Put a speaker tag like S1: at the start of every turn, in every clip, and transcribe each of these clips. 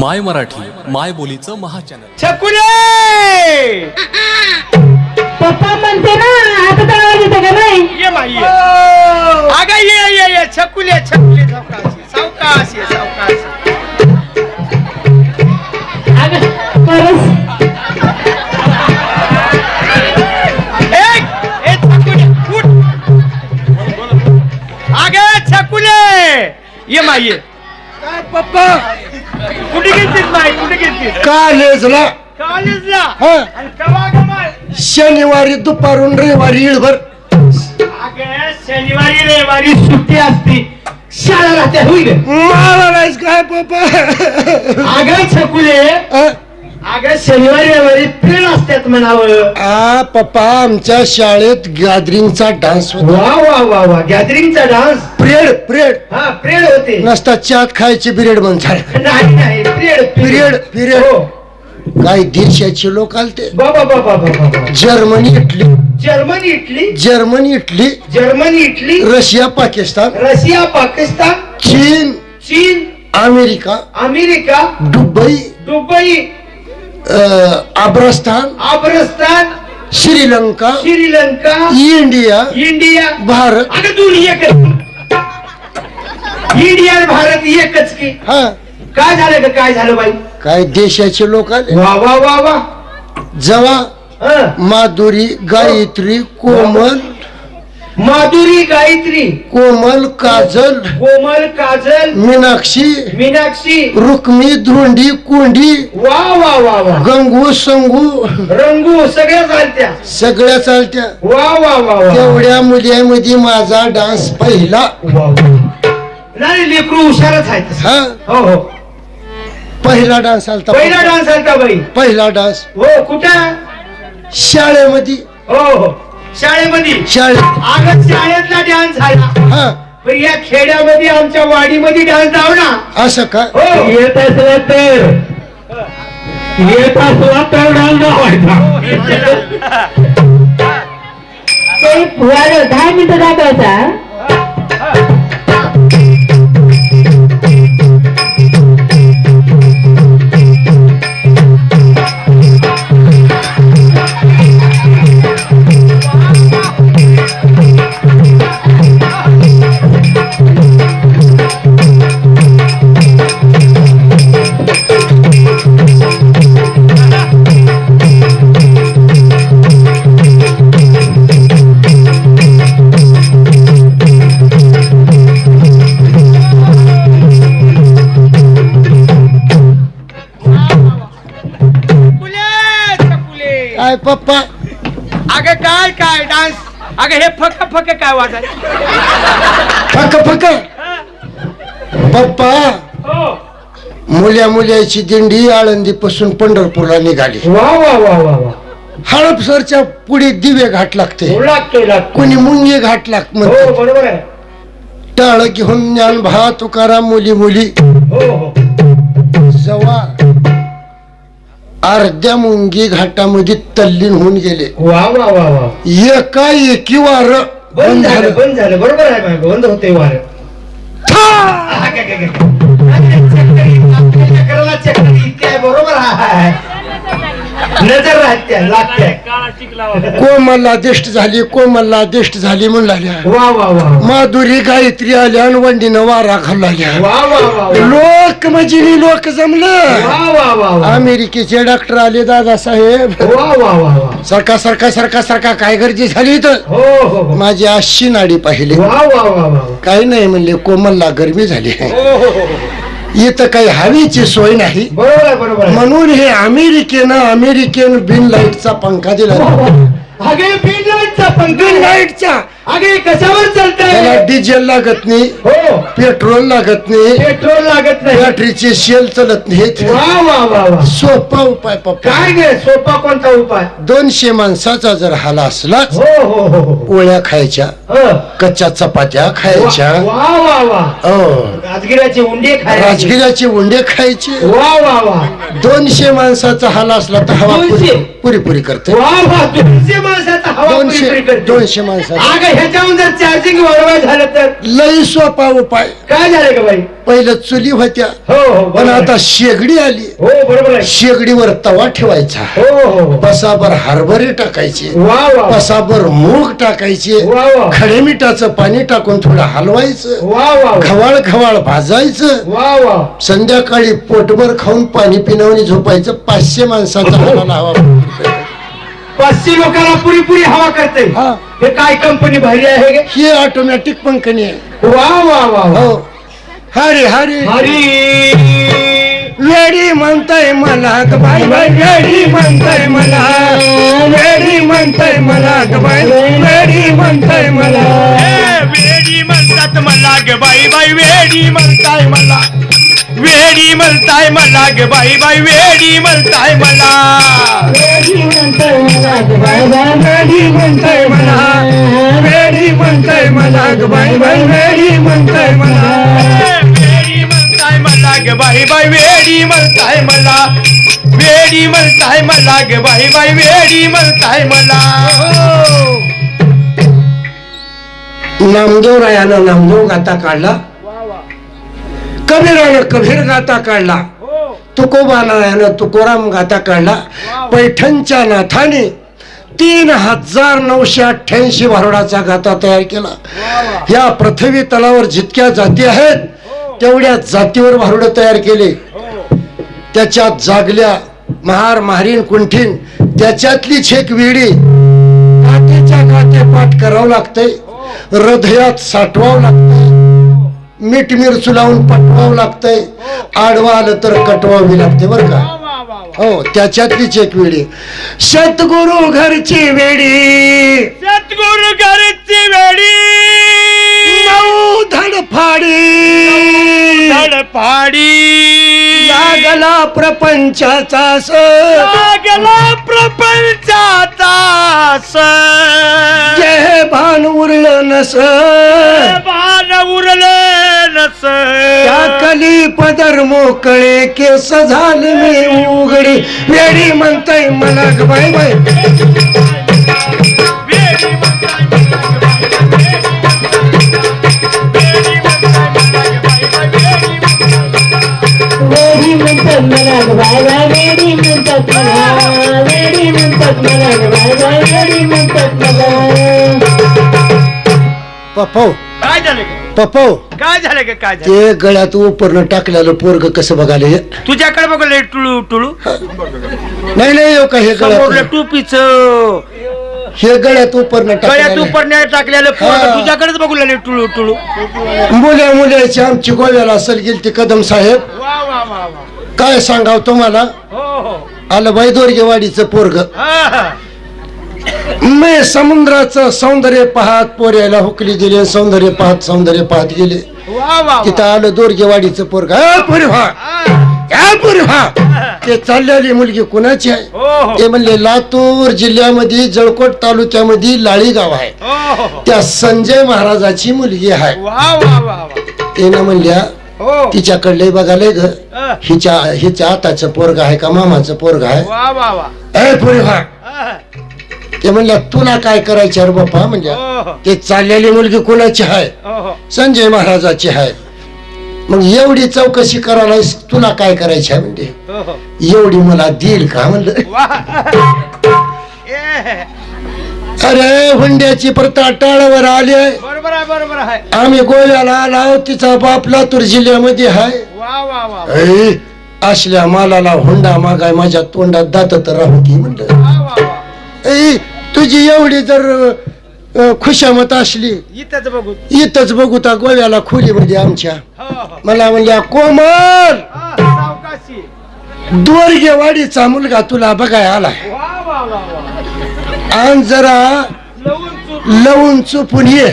S1: माय मराठी माय बोलीचं महाचॅनल
S2: छकुले!
S3: पप्पा म्हणते ना आता तर आवाज येतो का नाही
S2: ये माई ये. अगं ये ये ये छकुले छकुले सावकाश सावकाश ये सावकाश.
S3: अगं, परस.
S2: ए ए छकुले उठ. अगं छकुले. ये माई ये.
S4: काय पप्पा?
S2: कुठे गेलतीस माई कुठे गेलतीस?
S4: कॉलेजला.
S2: कॉलेजला?
S4: हा.
S2: आणि कवा गमाल
S4: शनिवारी दुपारून रविवारी इळभर.
S2: अगं शनिवारी रविवारी सुट्टी असती. शाळा राहते होईल.
S4: मला नाहीस काय पप्पा?
S2: अगं छकुले अगं शनिवारी रविवारी प्रेड असतात म्हणावं.
S4: आ पप्पा आमच्या शाळेत गॅदरिंगचा डान्स होता.
S2: वा वा वा वा. गॅदरिंगचा डान्स?
S4: प्रेड प्रेड
S2: हा प्रेड होते.
S4: नसता चात खायची पिरियड म्हणतात
S2: नाही नाही प्रेड
S4: पिरियड पिरियड
S2: हो.
S4: काही देशाचे लोक आलते.
S2: बाबा बाबा बाबा
S4: Germany Italy.
S2: Germany Italy?
S4: Germany Italy.
S2: Germany Italy?
S4: Russia Pakistan.
S2: Russia Pakistan?
S4: चीन.
S2: चीन?
S4: America.
S2: America?
S4: Dubai.
S2: Dubai.
S4: Afghanistan
S2: Afghanistan
S4: Sri Lanka
S2: Sri Lanka
S4: India
S2: India
S4: Bharat.
S2: अगं दोन्ही एकच. इंडिया आणि भारत एकच की.
S4: हा.
S2: काय झालं ग? काय झालं बाई?
S4: काय देशाचे लोक आले?
S2: वा वा वा वा.
S4: जवा
S2: हं.
S4: माधुरी गायत्री कोमल
S2: माधुरी गायत्री.
S4: कोमल काजल
S2: कोमल काजल.
S4: मीनाक्षी
S2: मीनाक्षी.
S4: रुक्मी धोंडी कोंडी
S2: वा वा वा वा.
S4: गंगू संगू
S2: रंगू सगळ्या चालत्या.
S4: सगळ्या चालत्या.
S2: वा वा वा वा.
S4: तेवढ्या मुलीमध्ये माझा डान्स पहिला.
S2: नाही लेकरू हुशारच आहे.
S4: हा?
S2: हो हो.
S4: पहिला डान्स आलता
S2: पहिला डान्स आलता बाई.
S4: पहिला डान्स.
S2: हो कुठं?
S4: शाळेमध्ये.
S2: हो हो. शाळेमध्ये.
S4: शाळेत.
S2: अगं शाळेतला डान्स झाला.
S4: हा.
S2: पण या खेड्यामध्ये आमच्या वाडीमध्ये डान्स लावला.
S4: असं का?
S2: हो.
S5: येत असला तर. येत असला तर डान्स लावायचा.
S3: ते फुवारं दहा मिनिटं दाखवायचा
S4: काय पप्पा?
S2: अगं काय काय डान्स? अगं हे फक फक काय वाटत
S4: फक फक? पप्पा
S2: हो.
S4: मुल्या मुल्याची दिंडी आळंदी पासून पंढरपूरला निघाली.
S2: वा वा वा वा वा.
S4: हडपसरच्या पुढे दिवे घाट लागते.
S2: हो, लागतोय लागतो.
S4: कोणी मुंगे घाट लाग
S2: हो
S4: म्हणते.
S2: बरोबर आहे.
S4: टाळ घेऊन ज्ञान भा तुकाराम मुली मुली.
S2: हो हो.
S4: जवा. अर्ध्या मुंगी घाटामध्ये तल्लीन होऊन गेले
S2: वा वा वा वा
S4: एका एकी वार
S2: बंद झालं बंद झालं बरोबर आहे बंद होते वार चक्राला चक्कर इतके आहे बरोबर आहे नजर राहत्या लागत्या
S4: कोमलला दिष्ट झाली कोमलला दिष्ट झाली म्हणून लागल्या
S2: वा वा वा
S4: माधुरी गायत्री आल्या आणि वंडीनं वारा घालू लागल्या
S2: वा वा वा वा
S4: लोक म्हणजे लोक जमलं
S2: वा वा वा वा
S4: अमेरिकेचे डॉक्टर आले दादासाहेब
S2: वा वा वा वा
S4: सरका सरका सरका सरका काय गर्दी झाली तर
S2: हो हो हो
S4: माझी अशी नाडी पाहिली
S2: वा वा वा वा
S4: काही नाही म्हणले कोमलला गरमी झाली
S2: हो हो हो हो.
S4: इथं काही हवेची सोय नाही.
S2: बरोबर आहे बरोबर आहे.
S4: म्हणून हे अमेरिकेनं अमेरिकन बिन लाईटचा पंखा दिला.
S2: अगे बिन लाईटचा पंखा.
S4: बिन
S2: आहे.
S4: लाईटचा.
S2: अगे कशावर
S4: त्याला
S2: चालतंय
S4: डिझेल लागत नाही
S2: हो.
S4: पेट्रोल लागत नाही
S2: पेट्रोल लागत नाही.
S4: बॅटरीचे शेल चलत नाहीत.
S2: वा वा वा वा.
S4: सोपा उपाय पप्पा.
S2: काय गे सोपा कोणता उपाय?
S4: दोनशे माणसाचा जर हाला असला
S2: हो हो हो हो.
S4: खायच्या. कच्च्या चपात्या खायच्या.
S2: वा वा वा
S4: हो.
S2: राजगिराचे उंडे खायचे.
S4: राजगिराचे उंडे खायचे.
S2: वा वा वा.
S4: दोनशे माणसाचा हाला असला तर हवा
S2: दोनशे?
S4: पुरी करते.
S2: वा वा. दोनशे माणसाचा हवा पुरी
S4: दोनशे
S2: पुरी करते.
S4: दोनशे माणसाचा.
S2: अगं ह्याच्याहून जर चार्जिंग वाढवाय झालं तर?
S4: लई सोपा उपाय.
S2: काय झालं का बाई?
S4: पहिलं चुली होत्या.
S2: हो हो
S4: पण आता. शेगडी आली.
S2: हो बरोबर
S4: शेगडीवर तवा ठेवायचा. पसाभर हरभरे टाकायचे. पसाभर मूग टाकायचे. खडे मिठाचं पाणी टाकून थोडं हलवायचं. खवाळ खवाळ भाजायचं. संध्याकाळी पोटभर खाऊन पाणी पिणवणी झोपायचं. पाचशे माणसाचा हालाला हवा
S2: पाचशे लोकांना पुरी पुरी हवा करते
S4: हा.
S2: काय कंपनी भारी आहे?
S4: ही? ऑटोमॅटिक पंखणी आहे.
S2: वा वा वा वा.
S4: हो. हरी हरी.
S2: हरी.
S4: वेडी म्हणताय मला बाई बाई. वेडी म्हणताय मला. वेडी म्हणताय मला बाई. वेडी म्हणताय मला.
S5: वेडी म्हणतात मला ग बाई बाई. वेडी म्हणताय मला. वेडी म्हणताय मला ग बाई बाई. वेडी म्हणताय मला.
S3: वेडी म्हणतोय मला ग बाय बाय
S4: वेडी म्हणताय मला. वेडी म्हणताय मला ग बाई बाई. वेडी
S5: बाई वेडी म्हणताय मला. वेडी म्हणताय मला ग बाई बाई वेडी म्हणताय मला.
S4: नामदेव रायानं नामदेव गाता काढला. कबीरानं कबीर गाता काढला. तुकोबानायानं तुकोराम गाता काढला. पैठणच्या नाथाने तीन हजार नऊशे अठ्ठ्याऐंशी भारुडाचा गाथा तयार केला. या पृथ्वी तलावर जितक्या जाती आहेत तेवढ्या जातीवर भारुड तयार केले. त्याच्यात जागल्या महार महारीन कुंठीन त्याच्यातलीच एक वेडी काठीच्या काठे पाठ करावं लागतंय. हृदयात साठवावं लागतंय. मीठ मिरचू लावून पटवावं लागतंय. आडवा आलं तर कटवावी लागते बरं का? हो त्याच्यातलीच एक वेडी सद्गुरु घरची वेडी.
S5: सद्गुरु घरची वेडी.
S4: नऊ धडफाडी.
S5: धडपाडी
S4: लागला प्रपंचाचा स
S5: लागला प्रपंचाचा
S4: जे भान उरलं नस
S5: बाण उरलं नस
S4: कली पदर मोकळे केस झाले मी उघडी. वेडी म्हणताय मला बाय बाय
S3: म्हणतात मला मला मला मला
S4: पप्पो.
S5: काय झालं?
S4: पप्पो.
S5: काय झालं ग काय झालं?
S4: ते गळ्यात उपरनं टाकलेलं पोरग कसं बघाले?
S5: तुझ्याकडे बघलं टुळू टुळू.
S4: नाही नाही हो का हे
S5: समोरलं
S4: गळ्यात
S5: टोपीच.
S4: हे गळ्यात उपरनं
S5: गळ्यात
S4: टाकलेलं.
S5: उपरण्या टाकलेलं पोरं
S4: हा.
S5: तुझ्याकडेच बघू लागले टुळू टुळू.
S4: मुल्या मुलाची आमची गोव्याला असेल गेली ती कदम साहेब.
S5: वा वा वा वा.
S4: काय सांगाव तुम्हाला?
S5: हो हो.
S4: आलं बाई दोरगेवाडीचं पोरग.
S5: हा.
S4: मी समुद्राचं सौंदर्य पाहत पोऱ्याला हुकली दिले सौंदर्य पाहत सौंदर्य पाहत गेले.
S5: वा वा
S4: तिथं आलं दोरगेवाडीचं पोरग. "ए, पोरी व्हा. पोरी व्हा. ते चाललेली मुलगी कुणाची आहे?
S5: हो हो.
S4: ते म्हणले लातूर जिल्ह्यामध्ये जळकोट तालुक्यामध्ये लाळी गाव आहे.
S5: हो हो
S4: त्या संजय महाराजाची मुलगी आहे.
S5: वा वा वा वा.
S4: त्यानं म्हणल्या
S5: हो.
S4: तिच्याकडले बघाले ग. हिच्या हिच्या आताचं पोरग आहे का मामाचं पोरग आहे?
S5: वा वा वा.
S4: ए पुरी व्हा. ते म्हणल्या तुला काय करायचं रे बाप्पा? म्हणजे
S5: हो हो.
S4: ते चाललेली मुलगी कोणाची आहे?
S5: हो हो.
S4: संजय महाराजाची आहे. मग एवढी चौकशी करायला तुला काय करायची आहे म्हणजे?
S5: हो हो.
S4: एवढी मला देईल का म्हणलं? अरे हुंड्याची प्रथा टाळावर आली आहे. आम्ही गोव्याला आलो तिचा बाप लातूर जिल्ह्यामध्ये आहे. असल्या मालाला हुंडा मागाय माझ्या तोंडात दात तर राहू की म्हणलं. तुझी एवढी जर खुशामत असली.
S5: इथंच बघू.
S4: इथंच बघू त्या गोव्याला खोलीमध्ये आमच्या.
S5: हो हो.
S4: मला म्हणल्या कोमल! दोरगेवाडीचा मुलगा तुला बघाय आलाय. आणि जरा
S5: लवून
S4: चुपून ये.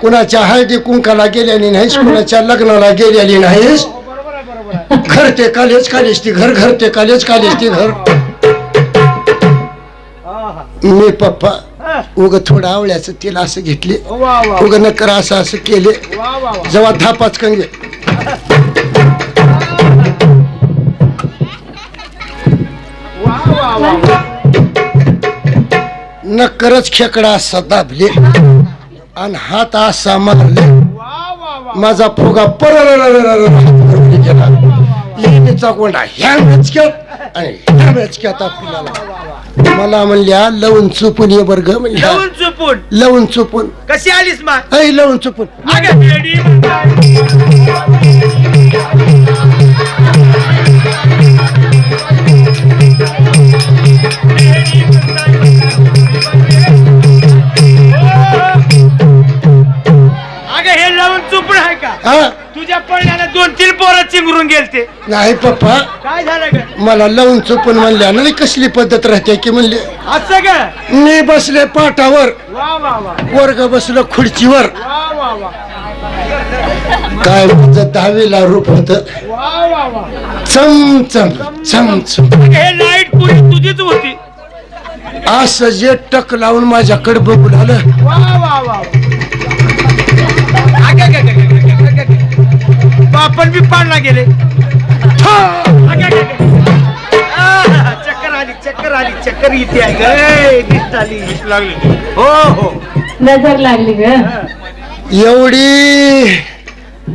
S4: कुणाच्या हळदी कुंकाला गेलेली नाहीस कुणाच्या लग्नाला गेलेली नाहीस.
S5: हो
S4: घर ते कालेज कालेज ती घर घर ते कालेज कालेज ती घर. मी पप्पा. उग थोडं आवळ्याचं तेल असं घेतले. उग नकर असं असं केले. जेव्हा कंगे
S5: वा. वा वा
S4: नकरच खेकडा असा दाबले. आणि हात असा मारले. माझा फुगा पर गेला लेणीचा गोंडा ह्या मेचक्यात आणि ह्या मेचक्यात आपल्याला मला म्हणल्या लवून चुपून ये बरग म्हणल्या.
S2: लवून चुपून?
S4: लवून चुपून.
S2: कशी आलीस मा?
S4: ऐ लवून चुपून.
S2: अगं वेडी म्हणताय वेडी म्हणताय. अगं हे लावून चुपून आहे का?
S4: हा
S2: तुझ्या पडल्यानं दोन तीन पोरं चिंगरून गेलते.
S4: नाही पप्पा.
S2: काय झालं ग?
S4: मला लावून चुपून म्हणल्या नाही कसली पद्धत राहते की म्हणले.
S2: असं का
S4: मी बसले पाटावर.
S2: वा वा वा.
S4: वर्ग बसलो खुर्चीवर.
S2: वा वा वा.
S4: काय माझं दहावीला रूप होत.
S2: वा वा वा.
S4: चमचम चमचम
S2: हे लाइट पुरी तुझीच होती.
S4: असं जे टक लावून माझ्याकडे बघून आलं
S2: वा वा वा. गेले. चक्कर आली चक्कर आली चक्कर इथे आली. लागली. हो हो.
S3: नजर लागली ग.
S4: एवढी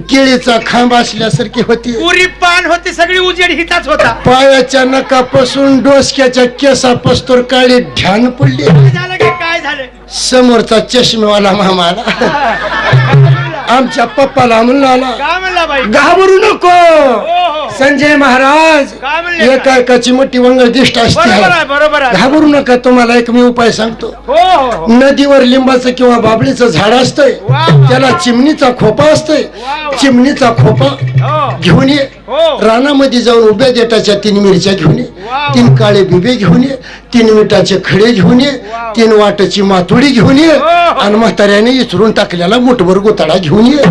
S4: केळीचा खांब असल्यासारखी होती.
S2: पुरी पान होती सगळी उजेड हिताच होता.
S4: पायाच्या नकापासून डोसक्याच्या केसापासून काळी ध्यान पडली.
S2: झालं काय झालं?
S4: समोरचा चष्मेवाला मामाला. आमच्या पप्पाला म्हणला
S2: बाई
S4: घाबरू नको
S2: हो.
S4: संजय महाराज एका एकाची मोठी वंगळ दिष्ट
S2: बरोबर आहे
S4: असते घाबरू नका तुम्हाला एक मी उपाय सांगतो.
S2: हो हो हो.
S4: नदीवर लिंबाचं किंवा बाबळीचं झाड असतंय. त्याला चिमणीचा खोपा असतोय. चिमणीचा खोपा घेऊन ये. रानामध्ये जाऊन उभ्या देटाच्या तीन मिरच्या घेऊन ये. तीन काळे बिबे घेऊन ये. तीन मिठाचे खडे घेऊन ये. तीन वाटाची मातोडी घेऊन ये. आणि म्हाताऱ्याने इचरून टाकलेला मुठभर गोताळा घेऊन ये.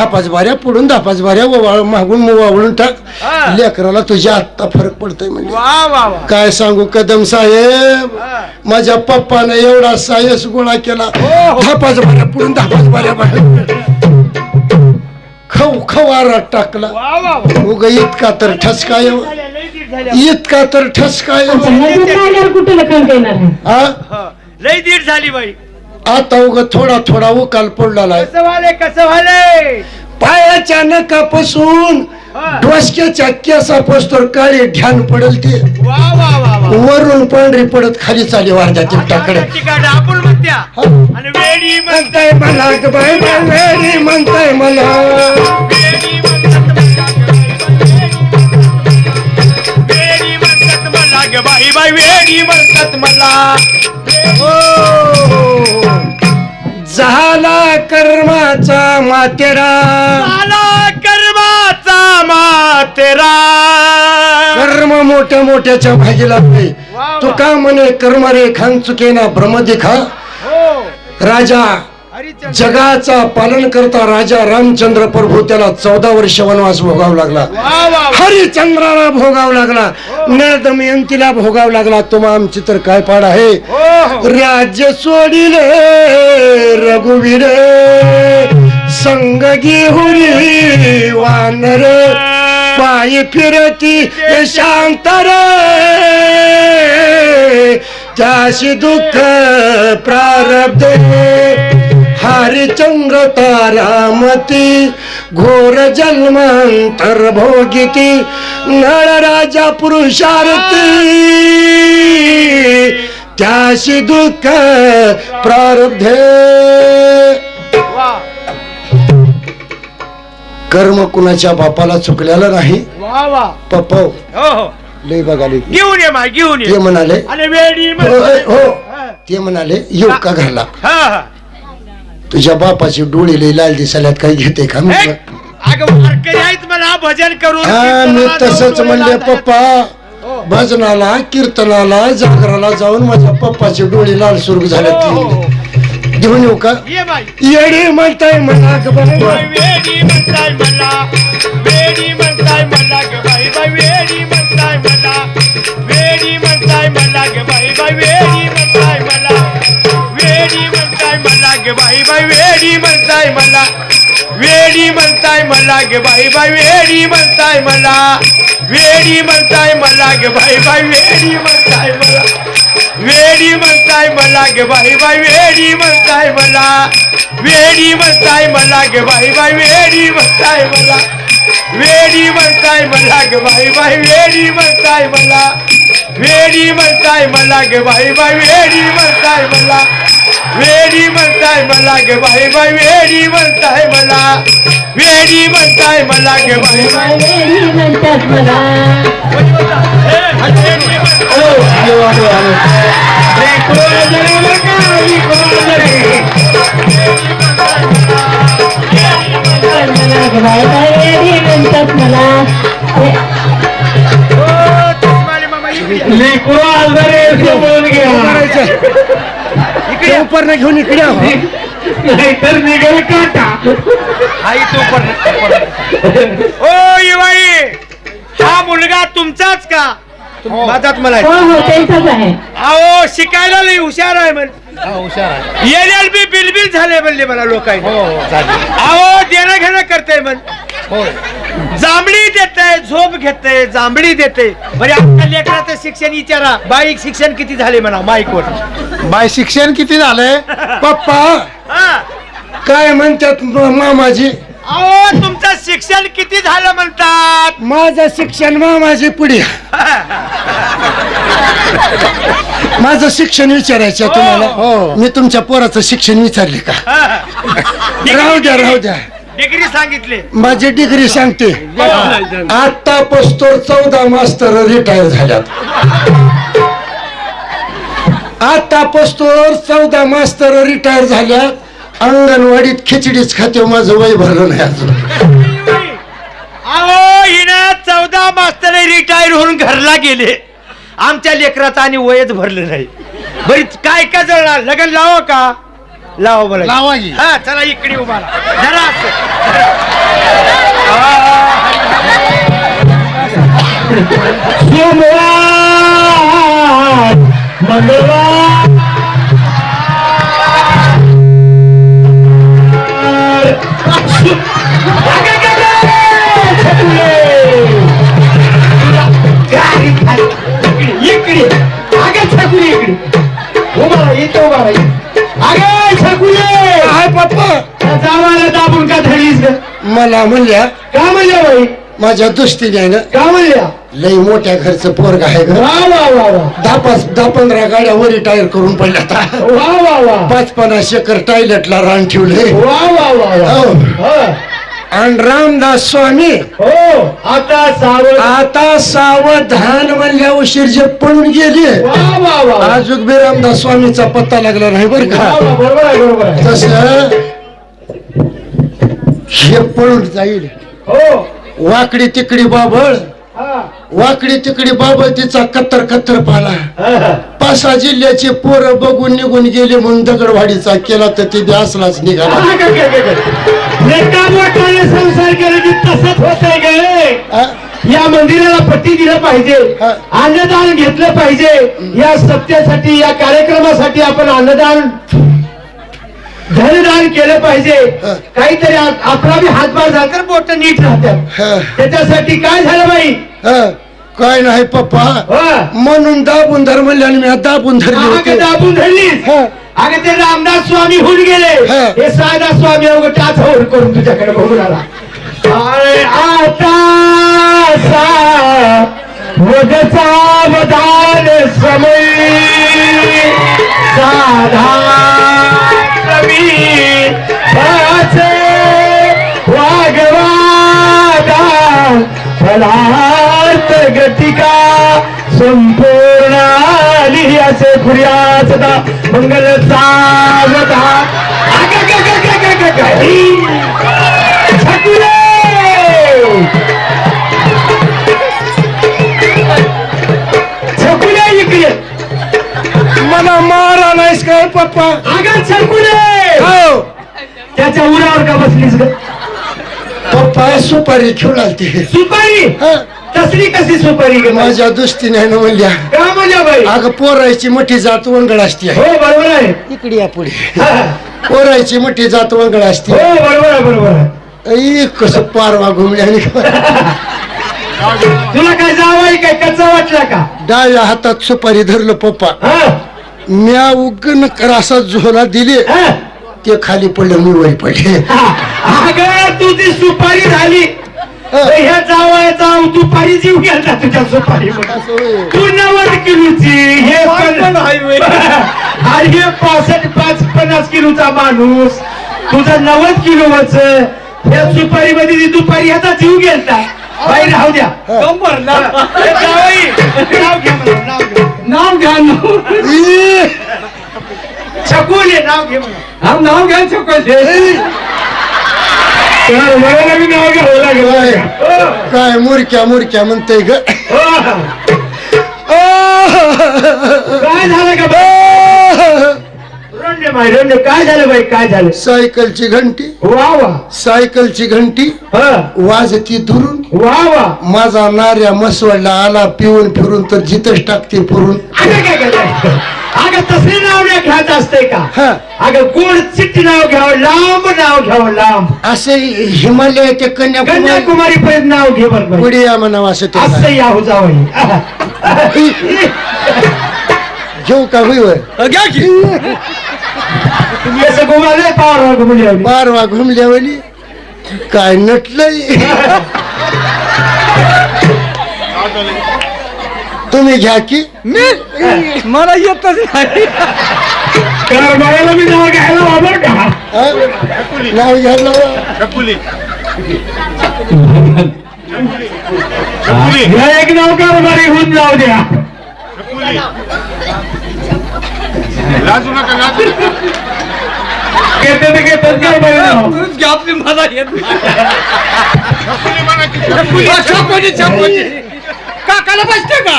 S2: वा.
S4: धापाच बाऱ्या पुढून धापाच बाऱ्या मागून वावळून टाक.
S2: हा.
S4: लेकराला तुझ्या आत्ता फरक पडतोय म्हणजे.
S2: वा वा वा.
S4: काय सांगू कदम साहेब?
S2: हा.
S4: माझ्या पप्पाने एवढा सायस गोळा केला.
S2: हो.
S4: धापाच बाऱ्या पुढून धापाच बाऱ्या बाहेर खव खवारात टाकला.
S2: वा वा वा.
S4: उग इतका तर ठसकाय
S2: दीड झाल्या.
S4: इतका तर ठसकाय
S3: कुठे देणार?
S4: हा?
S2: हा, लई दीड झाली बाई.
S4: आता उग थोडा थोडा उकाल पडला
S2: कसं कसं
S4: पायाच्या नकापासून. डोसक्याच्या केसापासून काळे ध्यान पडल ते.
S2: वा वा वा वा.
S4: वरून पांढरी पडत खाली चाली वारच्या
S2: ठिकाणी आपण म्हणत्या. आणि वेडी म्हण-
S4: म्हणताय मला ग बाई बाई वेडी म्हणताय मला.
S2: वेडी म्हणतात मला. वेडी म्हणतात मला ग बाई. बाई वेडी म्हणतात मला.
S4: हो. झाला कर्माचा मातेरा
S2: मला कर्माचा मातेरा
S4: कर्म मोठ्या मोठ्याच्या भागी लागते
S2: वा, वा.
S4: तू का म्हणे कर्म रे खान चुके ना भ्रम दिखा
S2: हो.
S4: राजा जगाचा पालन करता राजा रामचंद्र प्रभू त्याला चौदा वर्ष वनवास भोगावा लागला. हरिचंद्राला भोगावा लागला. नळ दमयंतीला भोगावा लागला. तुम्हा आमची तर काय पाड आहे?
S2: हो हो.
S4: राज्य सोडिले रघुवीर. संग घेऊन वानर. पायी फिरती शांतर त्याशी दुःख प्रारब्ध. हरिचंद्र तारामती घोर जन्मांतर भोगिती नळ राजा पुरुषार्थी. त्याशी दुःख प्रारब्ध. कर्म कुणाच्या बापाला चुकलेलं नाही. पप्पा
S2: हो हो.
S4: लय बघाले.
S2: घेऊन ये घेऊन
S4: ते
S2: ये
S4: म्हणाले हो, हो. ते म्हणाले येऊ का घरला? तुझ्या बापाची डोळे लाल दिसाल्यात काही घेते का मी
S2: अगं वारकरी आहेत मला भजन करून
S4: हा मी
S2: कीर्तनाला
S4: तसंच
S2: जाऊन
S4: म्हणले
S2: डोळे
S4: पप्पा
S2: हो.
S4: भजनाला कीर्तनाला जागराला जाऊन माझ्या पप्पाचे डोळे लाल सुरू
S2: हो, हो,
S4: झाले
S2: हो.
S4: घेऊन येऊ का?
S2: ये बाई.
S4: येडे म्हणताय मला बाबा.
S2: बाई वेडी म्हणताय मला. वेडी म्हणताय मला ग बाई. बाई वेडी म्हणताय मला. वेडी म्हणताय मला ग बाई. बाई वेडी बाई वेडी म्हणताय मला. वेडी म्हणताय मला गे बाई बाई वेडी म्हणताय मला. वेडी म्हणताय मला गे बाई बाई वेडी म्हणताय मला.
S5: वेडी म्हणताय मला गे बाई बाई वेडी म्हणताय मला. वेडी म्हणताय मला गे बाई बाई वेडी म्हणताय मला. वेडी म्हणताय मला गे बाई बाई वेडी म्हणताय मला. वेडी म्हणताय मला गे बाई बाई वेडी म्हणताय मला. वेडी म्हणताय मला गे बाई बाई वेडी म्हणताय मला. वेडी म्हणताय मला गे बाई बाई.
S3: वेडी म्हणतात मला.
S4: उपरनं घेऊन इकडे आहो.
S2: नाहीतर निघेल काटा.
S5: ओ युवाई हा मुलगा तुमचाच का? माझाच मला
S3: हो हो त्यांचाच आहे.
S5: अहो शिकायला लई हुशार आहे म्हण एल एल बी बिलबिल झाले म्हणले मला लोकांनी. अहो देणं घेणं करते म्हण जांभळी देते झोप घेते जांभळी देते. म्हणजे आपल्या लेकराचं शिक्षण विचारा. बाईक शिक्षण किती झाले म्हणा माईकवर?
S4: बाय शिक्षण किती झालंय पप्पा
S5: हा.
S4: काय म्हणतात म- मामाजी?
S5: अहो तुमचं शिक्षण किती झालं म्हणतात?
S4: माझं शिक्षण मामाजी पुढे. माझं शिक्षण विचारायचं आहे तुम्हाला. मी तुमच्या पोराचं शिक्षण विचारले का? राहू द्या राहू द्या.
S5: डिग्री सांगितले.
S4: माझी डिग्री सांगते. आता पस्तोर चौदा मास्तर रिटायर झाल्यात. आता पस्तोर चौदा मास्तर रिटायर झाल्यात. अंगणवाडीत खिचडीच खाते माझं वय भरलं नाही अजून.
S5: चौदा मास्तर रिटायर होऊन घरला गेले. आमच्या लेकराचं आणि वयच भरलं नाही. बरी काय काय जळणार लग्न लावा का? लावा बोला
S4: लावा की.
S5: हा चला इकडे उभा राहा. जरा
S2: इकडे. अगे इकडे. उभा राहा इथे उभा राहा. जावाला दाबून का?
S4: मला म्हणल्या
S2: का म्हणल्या बाई?
S4: माझ्या आहे ना
S2: का म्हणल्या?
S4: लई मोठ्या घरचं पोरग आहे ग.
S2: वा वा वा वा.
S4: दहा पाच दहा पंधरा गाड्या वर टायर करून पडल्या आता.
S2: वा वा वा.
S4: पाच पन्नास एकर टॉयलेटला रान ठेवले
S2: वा वा वा वा.
S4: हो.
S2: हा.
S4: आणि रामदास स्वामी
S2: हो आता सावध.
S4: आता सावधान म्हणल्या उशीर जे पळून गेले. अजून बी रामदास स्वामीचा पत्ता लागला नाही बर का?
S2: बरोबर
S4: तस हे पळून जाईल.
S2: हो.
S4: वाकडी तिकडी बाबळ.
S2: हा.
S4: वाकडी तिकडी बाबळ तिचा कत्तर कत्तर पाला. पासा जिल्ह्याचे पोरं बघून निघून गेले म्हणून दगडवाडीचा केला तर ते असलाच निघाला
S2: हा, काय, काय, काय, काय. लेका मोठाने संसार केला की तसंच होतंय गे
S4: आ?
S2: या मंदिराला पट्टी दिलं पाहिजे. अन्नदान घेतलं पाहिजे या सत्यासाठी या कार्यक्रमासाठी आपण अन्नदान धनदान केलं पाहिजे. काहीतरी बी हातभार झाला तर बोट नीट राहतात. त्याच्यासाठी काय झालं बाई
S4: काय नाही पप्पा. म्हणून दाबून धर म्हणले आणि मी दाबून धरले
S2: दाबून धरलीस
S4: हा.
S2: अगं ते रामदास स्वामी होऊन गेले
S4: हा.
S2: साधा स्वामी अवघ टाच होऊन करून तुझ्याकडे बघून आला अरे आता सा वदान समय. साधा कवी वाचे वागवादा. फलार्थ गतिका संपूर्ण आली असे फुर्याच मंगल सावधा छकुले
S4: काय पप्पा?
S2: अगं
S4: हो?
S2: त्याच्या उरावर का बसलीस ग?
S4: पप्पा सुपारी खेळालती
S2: सुपारी?
S4: हा,
S2: तसली कशी सुपारी ग माझी
S4: माझ्या दुस्तीने आहे ना म्हणल्या.
S2: का म्हणजे बाई?
S4: अगं पोरायची मोठी जात वंगळ असते
S2: हो बरोबर आहे.
S4: इकडे या पुढे. पोरायची मोठी जात वंगळ असते.
S2: हो बरोबर आहे बरोबर आहे.
S4: ऐ, कसं पारवा घुमल्या
S2: तुला काय जावाई काय कच्चा वाटला का?
S4: डाव्या हातात सुपारी धरलं पप्पा. म्या उगन असा झोला दिले? ते खाली पडलं मी वरी पडले.
S2: अगं तुझी सुपारी झाली. ह्या जावा जाऊ दुपारी जीव गेला तुझ्या सुपारी तू नव्वद किलोची हे पण अरे हे पासष्ट पाच पन्नास किलोचा माणूस. तुझा नव्वद किलोच या सुपारी मध्ये दुपारी ह्याचा जीव गेलता. बाई राहू द्या. जावई, नाव घ्या म्हणा, नाव घ्या.
S3: नाव घ्या नाव
S2: छकुल घे म्हणा.
S3: हा नाव घ्या
S2: मला नाव घ्यावं लागेल.
S4: काय. काय मुरक्या मुरक्या म्हणतय ग.
S2: काय झालं का? बाई? रंडे बाई रंडे काय झालं बाई काय झालं?
S4: सायकलची घंटी
S2: वा वा
S4: सायकलची घंटी
S2: हा.
S4: वाजती दुरून
S2: वा वा
S4: माझा नार्या मसवडला आला पिऊन फिरून तर जिथंच टाकते पुरून.
S2: अगं काय काय काय? अगं तसले नाव नाही घ्यायचं असतंय का?
S4: हा.
S2: अगं गोड चिट्टी नाव घ्यावं लांब नाव घ्यावं लांब.
S4: असे हिमालय ते कन्याकुमारी
S2: कन्याकुमारी पर्यंत नाव घे बरं बाई.
S4: पुढे या म्हणावं असं ते
S2: असं याहू जावं
S4: घेऊ का होईवर
S1: घ्या की.
S2: तुम्ही असं घुमाले पावर घुमले
S4: घुमल्यावली काय नटलंय? तुम्ही घ्या की.
S1: मला येतच नाही.
S2: तर मला मी नाव घ्यायला वापर का?
S4: हा? नाव घ्यायला
S2: या एक नाव कारभारी होऊन जाऊ द्या.
S5: लाजू नका लाजू.
S2: घेते ते घेतात
S1: तूच घ्या आपली मला येत काकाला बसते का?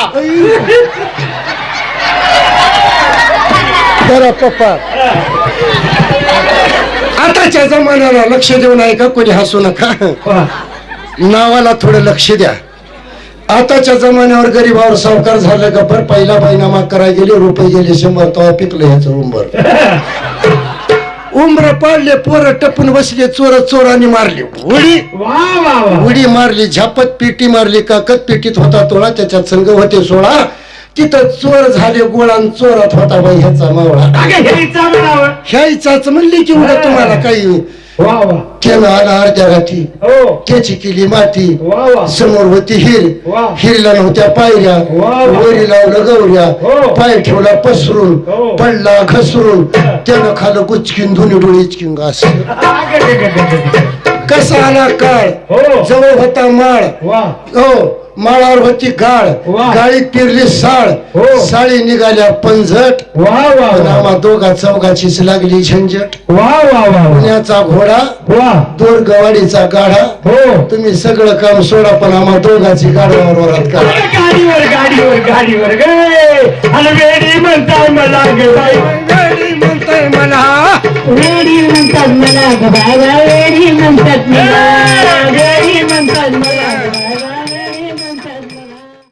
S4: पप्पा. आताच्या जमान्याला लक्ष देऊ नये का? कोणी हसू नका. नावाला थोडं लक्ष द्या. आताच्या जमान्यावर गरीबावर सावकार झालं का? पर पहिला महिनामा करायला गेले रुपये गेले शंभर तेव्हा पिकलं ह्याचं उंबर उंबर पाडले पोरं टपून बसले चोर चोराने मारली. उडी.
S2: वा वा वा.
S4: उडी मारली झापत पेटी मारली काकत पेटीत होता तोळा त्याच्यात संघ होते सोळा. तिथं चोर झाले गोळान चोरात होता बाई ह्याचा मावळा. ह्याचाच म्हणली की उद्या तुम्हाला काही आला अर्ध्या
S2: हो.
S4: त्याची केली माती. समोर होती हिर. हिरला नव्हत्या पायऱ्या. वरी लावलं गौऱ्या
S2: हो.
S4: पाय ठेवला पसरून.
S2: हो.
S4: पडला घसरून. त्यानं खालं गुचकीन दोन्ही डोळे इचकिन घास. कसा आला काळ? जवळ होता माळ.
S2: वा.
S4: हो. माळावर होती गाळ.
S2: वा.
S4: गाळीत पेरली साळ.
S2: हो.
S4: साळी निघाल्या पंजट
S2: वा वा
S4: दोघा चौघाचीच लागली झंझट.
S2: वा वा वा
S4: पुण्याचा घोडा
S2: वा.
S4: दोर गवाडीचा गाढा.
S2: हो.
S4: तुम्ही सगळं काम सोडा पण आम्हा दोघाची गाडवावर वरात करा.
S2: गाडीवर गाडीवर गाडीवर गे. आणि वेडी म्हणताय मला गे बाई.
S4: म्हणताय मला.
S3: वेडी म्हणतात मला ग बाबा वेडी म्हणतात मला.